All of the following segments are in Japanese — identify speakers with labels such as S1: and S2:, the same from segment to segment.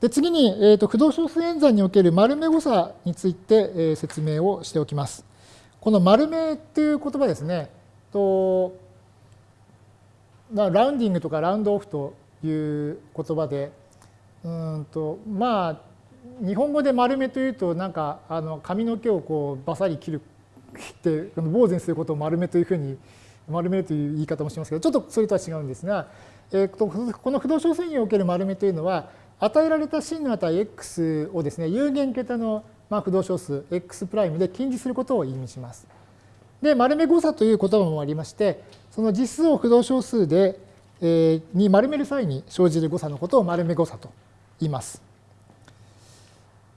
S1: で次に、えーと、不動小数演算における丸目誤差について、えー、説明をしておきます。この丸目っていう言葉ですね、とラウンディングとかラウンドオフという言葉で、うんとまあ日本語で丸目というとなんかあの髪の毛をこうバサリ切る切って坊主にすることを丸目というふうに丸めるという言い方もしますけどちょっとそれとは違うんですが、えー、とこの不動小数における丸目というのは与えられた真の値 x をですね、有限桁のま不動小数 x' で近似することを意味します。で、丸め誤差という言葉もありまして、その実数を不動小数で、えー、に丸める際に生じる誤差のことを丸め誤差と言います。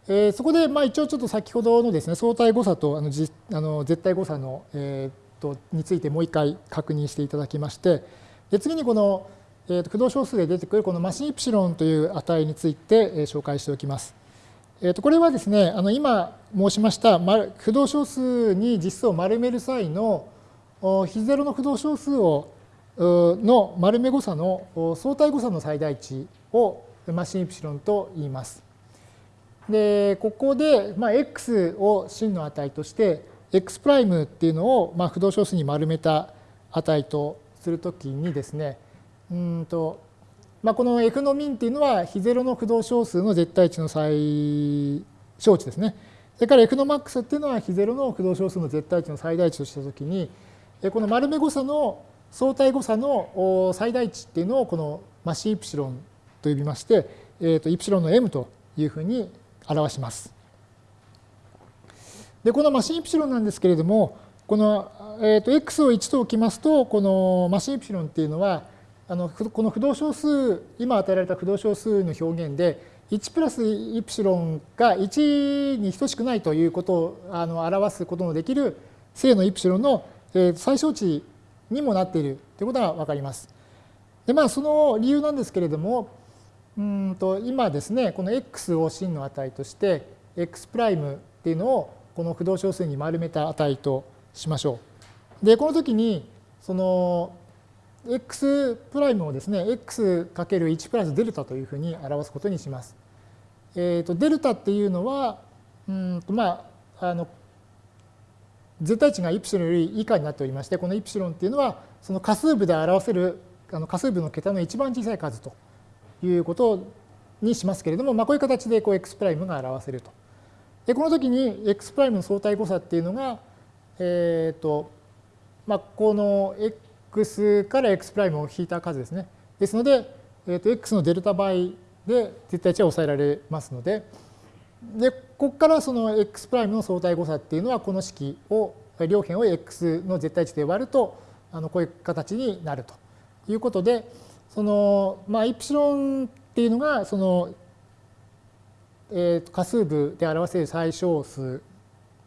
S1: えー、そこで、まあ、一応ちょっと先ほどのですね、相対誤差とあのじあの絶対誤差の、えー、とについてもう一回確認していただきまして、で次にこのえー、と不動小数で出てくるこのマシンイプシロンという値について、え紹介しておきます。えー、とこれはですね、あの今申しました不動小数に実数を丸める際の非ゼロの不動小数をの丸め誤差の相対誤差の最大値をマシンイプシロンと言います。で、ここで、まあ、x を真の値として、x' っていうのを、まあ、不動小数に丸めた値とするときにですね、うんと、まあ、この F のミンっていうのは非ゼロの不動小数の絶対値の最小値ですね。それから F のマックスっていうのは非ゼロの不動小数の絶対値の最大値としたときに、この丸目誤差の相対誤差の最大値っていうのをこのマシイプシロンと呼びまして、えー、とイプシロンの m というふうに表します。で、このマシンイプシロンなんですけれども、この、えー、と x を1と置きますと、このマシンイプシロンっていうのは、あのこの不動小数今与えられた不動小数の表現で1プラスイプシロンが1に等しくないということをあの表すことのできる正のイプシロンの最小値にもなっているということが分かります。でまあその理由なんですけれどもうんと今ですねこの x を真の値として x' っていうのをこの不動小数に丸めた値としましょう。でこの時にその x' をですね、x×1 プラスデルタというふうに表すことにします。えーと、デルタっていうのは、うんとまあ、あの絶対値がイプシロンより以下になっておりまして、このイプシロンっていうのは、その仮数部で表せるあの仮数部の桁の一番小さい数ということにしますけれども、まあ、こういう形でこう x' が表せると。で、この時に x' の相対誤差っていうのが、えっ、ー、と、まあ、この x x から x' プライムを引いた数ですね。ですので、えー、と x のデルタ倍で絶対値は抑えられますので、で、ここからその x' プライムの相対誤差っていうのは、この式を、両辺を x の絶対値で割ると、あのこういう形になるということで、その、まあ、イプシロンっていうのが、その、えー、と仮数部で表せる最小数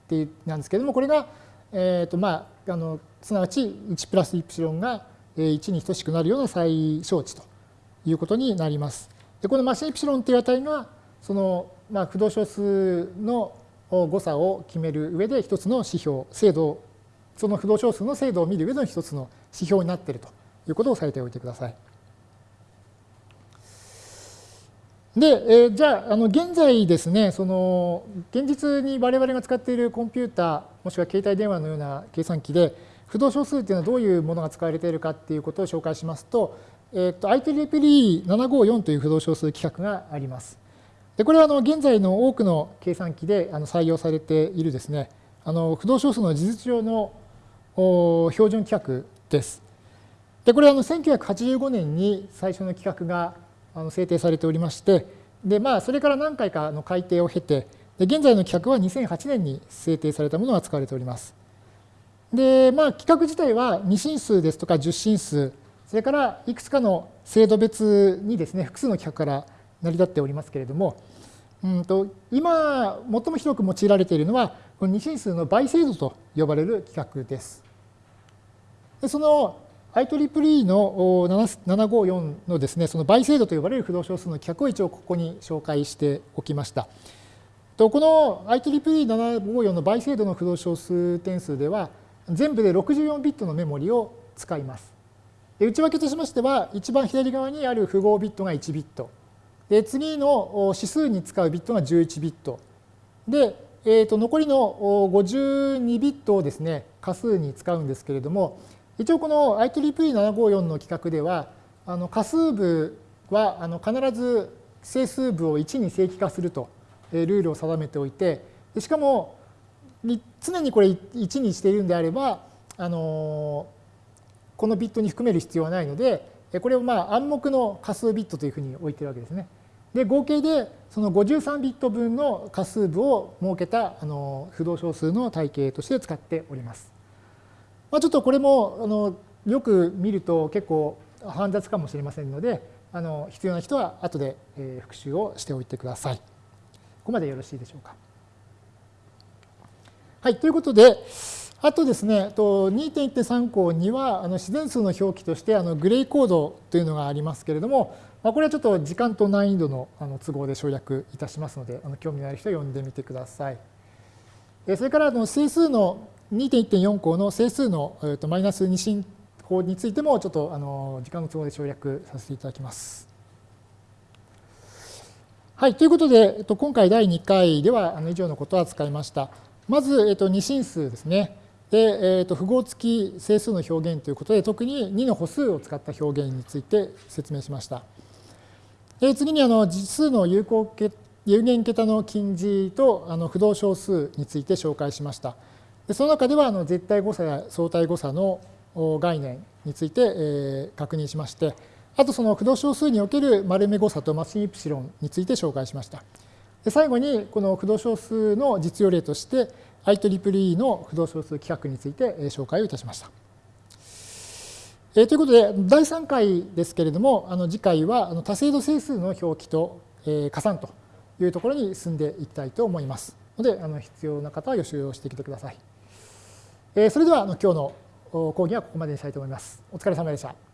S1: ってなんですけれども、これが、えっ、と、まあ、あの、すなわち1プラスイプシロンが1に等しくなるような最小値ということになります。でこのマシンイプシロンという値がその、まあ、不動小数の誤差を決める上で一つの指標精度その不動小数の精度を見る上での一つの指標になっているということを押さえておいてください。で、えー、じゃあ、あの現在ですね、その現実に我々が使っているコンピューター、もしくは携帯電話のような計算機で、不動小数っていうのはどういうものが使われているかっていうことを紹介しますと、えっ、ー、と IEEE754 という不動小数規格があります。でこれはあの現在の多くの計算機であの採用されているですね、あの不動小数の事実上の標準規格です。でこれはあの1985年に最初の規格があの制定されておりまして、でまあ、それから何回かの改定を経て、で現在の規格は2008年に制定されたものが使われております。で、まあ、規格自体は2進数ですとか10進数、それからいくつかの制度別にですね、複数の規格から成り立っておりますけれども、うんと今、最も広く用いられているのは、この2進数の倍精度と呼ばれる規格です。でその IEEE の754のですね、その倍精度と呼ばれる不動小数の規格を一応ここに紹介しておきました。とこの IEEE754 の倍精度の不動小数点数では、全部で64ビットのメモリを使います。で内訳としましては、一番左側にある符号ビットが1ビット。で次の指数に使うビットが11ビット。で、えー、と残りの52ビットをですね、仮数に使うんですけれども、一応この IEEE754 の規格では、あの仮数部はあの必ず整数部を1に正規化するとルールを定めておいて、しかも常にこれ1にしているんであれば、あのこのビットに含める必要はないので、これをまあ暗黙の仮数ビットというふうに置いてるわけですね。で合計でその53ビット分の仮数部を設けたあの不動小数の体系として使っております。まあ、ちょっとこれもあのよく見ると結構煩雑かもしれませんのであの必要な人は後で、復習をしておいてください。ここまでよろしいでしょうか。はい、ということで、あとですね、2.1.3項にはあの自然数の表記としてあのグレイコードというのがありますけれども、ま、これはちょっと時間と難易度のあの都合で省略いたしますので、あの興味のある人は読んでみてください。それからあの整数の2.1.4項の整数の、えー、とマイナス二進法についてもちょっとあの時間の都合で省略させていただきます。はい、ということで、えっと、今回第2回ではあの以上のことを扱いました。まず、えっと、二進数ですね。で、えー、と符号付き整数の表現ということで、特に2の歩数を使った表現について説明しました。で次にあの実数の有効有限桁の近似とあの不動小数について紹介しました。でその中ではあの絶対誤差や相対誤差の概念について、えー、確認しまして、あとその不動小数における丸目誤差とマシンイプシロンについて紹介しました。で最後にこの不動小数の実用例として IEEE の不動小数規格について紹介をいたしました。えー、ということで、第3回ですけれども、あの次回はあの多精度整数の表記と、えー、加算というところに進んでいきたいと思います。ので、あの必要な方は予習をしてきてください。えー、それではあの今日の講義はここまでにしたいと思います。お疲れ様でした。